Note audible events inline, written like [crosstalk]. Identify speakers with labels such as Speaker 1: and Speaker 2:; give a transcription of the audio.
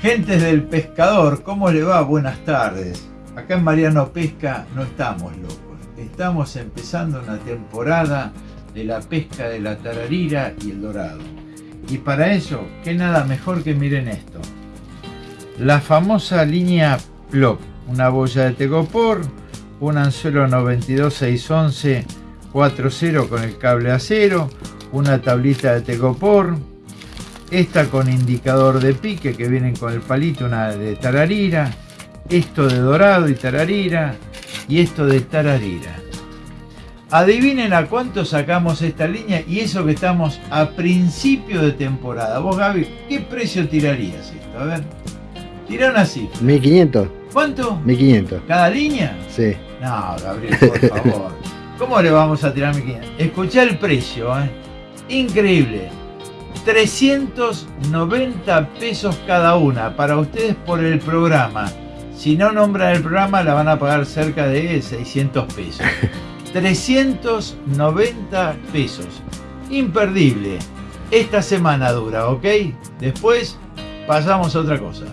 Speaker 1: Gentes del pescador, ¿cómo le va? Buenas tardes. Acá en Mariano Pesca no estamos locos. Estamos empezando una temporada de la pesca de la tararira y el dorado. Y para eso, ¿qué nada mejor que miren esto? La famosa línea Plop, una boya de tegopor, un anzuelo 92611 4.0 con el cable acero, una tablita de tegopor, esta con indicador de pique que vienen con el palito, una de tararira, esto de dorado y tararira y esto de tararira. Adivinen a cuánto sacamos esta línea y eso que estamos a principio de temporada. Vos Gaby, ¿qué precio tirarías esto? A ver, tira una cifra.
Speaker 2: 1500.
Speaker 1: ¿Cuánto?
Speaker 2: 1500.
Speaker 1: ¿Cada línea?
Speaker 2: Sí.
Speaker 1: No, Gabriel, por [laughs] favor. ¿Cómo le vamos a tirar 1500? Escuchá el precio, ¿eh? Increíble. 390 pesos cada una para ustedes por el programa. Si no nombran el programa la van a pagar cerca de 600 pesos. [laughs] 390 pesos. Imperdible. Esta semana dura, ¿ok? Después pasamos a otra cosa.